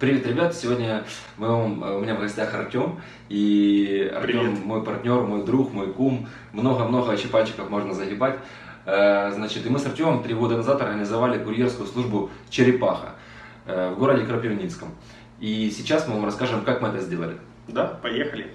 Привет, ребят! Сегодня мы, у меня в гостях Артем. И Артем Привет. мой партнер, мой друг, мой кум. Много-много чипачиков можно загибать. Э, значит, и мы с Артемом три года назад организовали курьерскую службу «Черепаха» э, в городе Крапивницком. И сейчас мы вам расскажем, как мы это сделали. Да, поехали.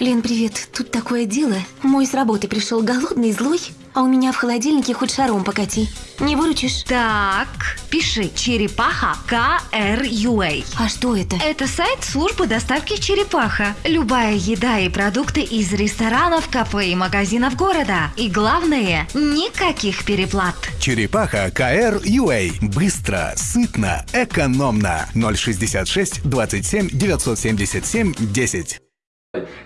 Лен, привет. Тут такое дело. Мой с работы пришел голодный, злой, а у меня в холодильнике хоть шаром покати. Не выручишь? Так, пиши «Черепаха КРЮА». А что это? Это сайт службы доставки «Черепаха». Любая еда и продукты из ресторанов, кафе и магазинов города. И главное, никаких переплат. «Черепаха КРЮА». Быстро, сытно, экономно. 066 27 977 10.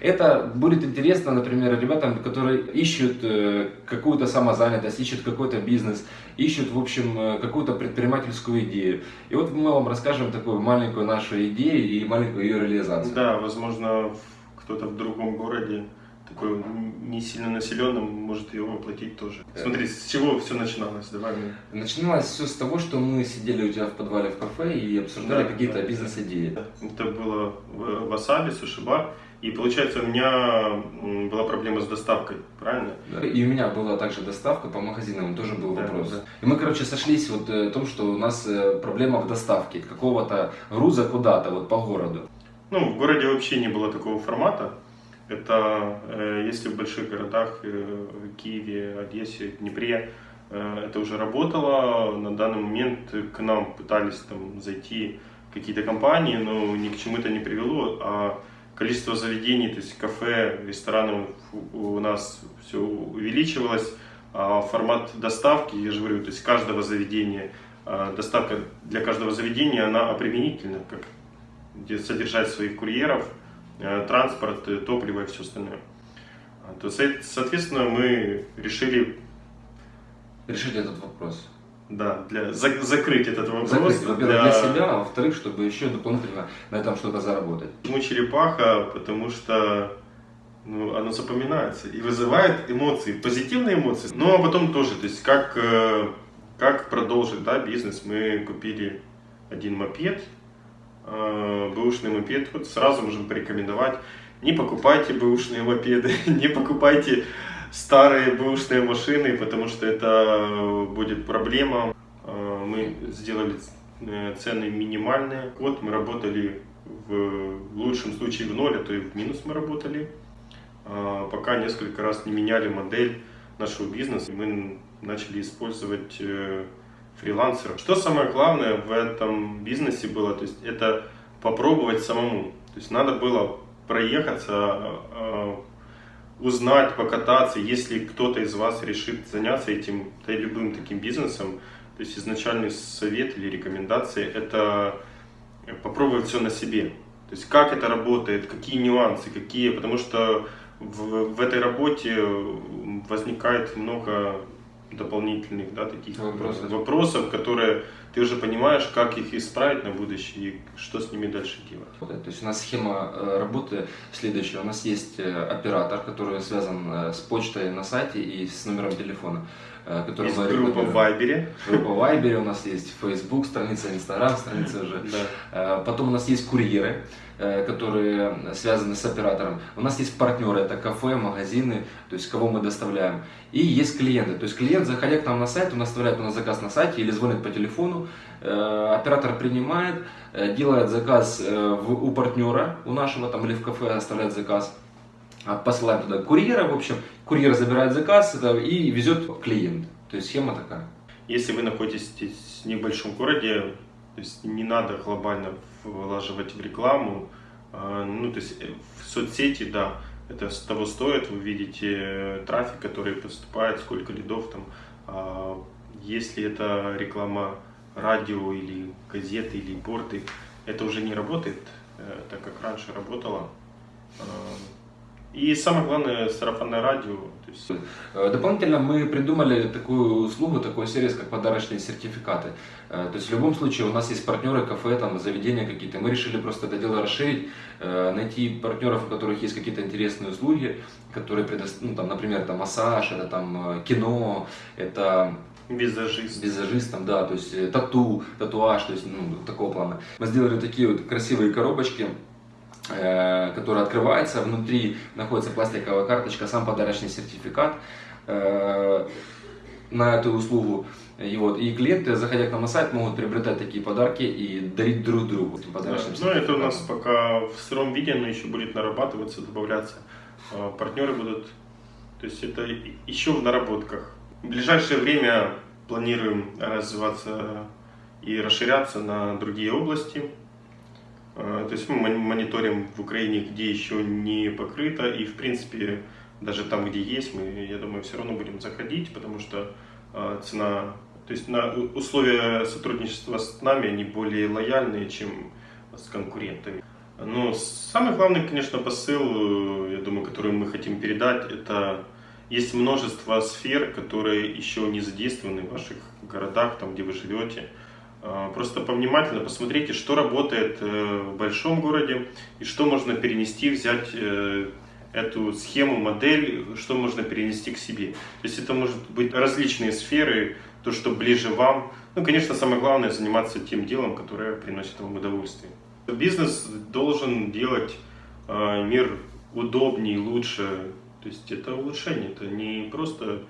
Это будет интересно, например, ребятам, которые ищут э, какую-то самозанятость, ищут какой-то бизнес, ищут, в общем, э, какую-то предпринимательскую идею. И вот мы вам расскажем такую маленькую нашу идею и маленькую ее реализацию. Да, возможно, кто-то в другом городе такой не сильно населенным может ее воплотить тоже. Э. Смотри, с чего все начиналось? Давай мы. Начиналось все с того, что мы сидели у тебя в подвале в кафе и обсуждали да, какие-то да, бизнес-идеи. Это было в Васаби, суши-бар. И получается, у меня была проблема с доставкой, правильно? Да. И у меня была также доставка по магазинам, тоже был да, вопрос. Да. И мы, короче, сошлись вот э, в том, что у нас э, проблема в доставке какого-то груза куда-то вот по городу. Ну, в городе вообще не было такого формата. Это э, если в больших городах, в Киеве, Одессе, Днепре, это уже работало. На данный момент к нам пытались там зайти какие-то компании, но ни к чему это не привело. А количество заведений, то есть кафе, ресторанов у нас все увеличивалось, а формат доставки, я же говорю, то есть каждого заведения, а, доставка для каждого заведения, она обременительна, как содержать своих курьеров, а, транспорт, топливо и все остальное. То, соответственно, мы решили решить этот вопрос. Да, для за, закрыть этот вопрос. Закрыть, во-первых, для... для себя, а во-вторых, чтобы еще дополнительно на этом что-то заработать. Почему черепаха? Потому что ну, оно запоминается и вызывает эмоции, позитивные эмоции. Ну, а потом тоже, то есть как, э, как продолжить да, бизнес. Мы купили один мопед, э, бэушный мопед, вот сразу можем порекомендовать. Не покупайте бэушные мопеды, не покупайте старые бэушные машины, потому что это будет проблема. А, мы сделали э, цены минимальные. Год мы работали в лучшем случае в ноль, а то и в минус мы работали. Пока несколько раз не меняли модель нашего бизнеса, мы начали использовать э, фрилансеров. Что самое главное в этом бизнесе было, то есть это попробовать самому. То есть надо было проехаться, узнать, покататься, если кто-то из вас решит заняться этим, да, любым таким бизнесом, то есть изначальный совет или рекомендации – это попробовать все на себе. То есть как это работает, какие нюансы, какие, потому что в, в этой работе возникает много дополнительных да, таких вопросов. вопросов, которые ты уже понимаешь, как их исправить на будущее и что с ними дальше делать. То есть у нас схема э, работы следующая. У нас есть э, оператор, который связан э, с почтой на сайте и с номером телефона. Который есть группа в Вайбере. Группа в Вайбере, у нас есть Facebook, страница Инстаграм, страница уже. Да. Потом у нас есть курьеры, которые связаны с оператором. У нас есть партнеры, это кафе, магазины, то есть кого мы доставляем. И есть клиенты, то есть клиент, заходя к нам на сайт, он оставляет у нас заказ на сайте или звонит по телефону, Э, оператор принимает, э, делает заказ э, у партнера, у нашего там или в кафе оставляет заказ, а посылаем туда курьера, в общем, курьер забирает заказ и везет клиент. То есть схема такая. Если вы находитесь в небольшом городе, то есть не надо глобально вложивать в рекламу, ну то есть в соцсети, да, это того стоит, вы видите трафик, который поступает, сколько лидов там, а если это реклама радио или газеты или порты, это уже не работает, э, так как раньше работало. Э, и самое главное, сарафанное радио. Есть... Э, дополнительно мы придумали такую услугу, такой сервис, как подарочные сертификаты. То есть в любом случае у нас есть партнеры, кафе, там, заведения какие-то. Мы решили просто это дело расширить, найти партнеров, у которых есть какие-то интересные услуги, которые предоставляют, ну, там, например, там, массаж, это там кино, это Визажист. визажистом, да, то есть э, тату, татуаж, то есть ну, такого плана. Мы сделали такие вот красивые коробочки, э, которые открываются, внутри находится пластиковая карточка, сам подарочный сертификат э, на эту услугу. И, вот, и клиенты, заходя к нам на сайт, могут приобретать такие подарки и дарить друг другу этим Да. подарочным Ну, это у нас пока в сыром виде, но еще будет нарабатываться, добавляться. А, Партнеры будут, то есть это еще в наработках. В ближайшее время планируем развиваться и расширяться на другие области. А, То есть мы мон- мониторим в Украине, где еще не покрыто, и в принципе даже там, где есть, мы, я думаю, все равно будем заходить, потому что а, цена, то есть на условия сотрудничества с нами, они более лояльные, чем с конкурентами. Но самый главный, конечно, посыл, э, я думаю, который мы хотим передать, это есть множество сфер, которые еще не задействованы в ваших городах, там, где вы живете. А, Просто повнимательно посмотрите, что работает э, в большом городе и что можно перенести, взять э, эту схему, модель, что можно перенести к себе. То есть это может быть различные сферы, то, что ближе вам. Ну, конечно, самое главное заниматься тем делом, которое приносит вам удовольствие. Бизнес должен делать э, мир удобнее, лучше. То есть это улучшение, это не просто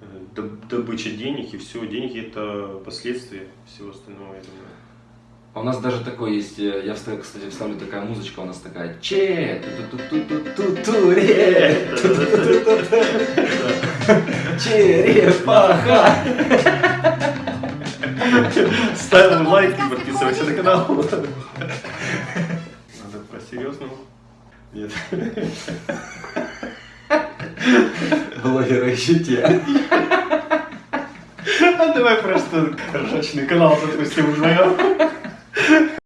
э, доб- добыча денег и все. Деньги это последствия всего остального, я думаю. А у нас даже такой есть, э, я, вставлю, кстати, вставлю такая музычка, у нас такая че ту ту ту ту ту ре черепаха Ставим лайк и подписывайся на канал. Надо по-серьезному. Нет. блогеры еще те. А давай просто ржачный канал запустим вдвоем.